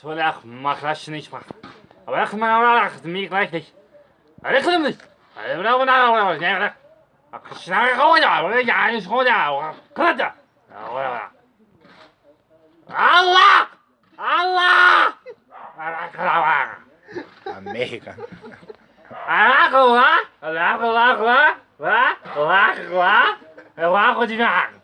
soll ich mach das nicht machen. Aber ich meine, wel mir gleich nicht. Aber nicht. da wel da. schnell ja, aber ja, Allah! Allah! Allah! Amerika. Allah! Allah! Allah! Allah! Allah! Allah! Allah!